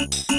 you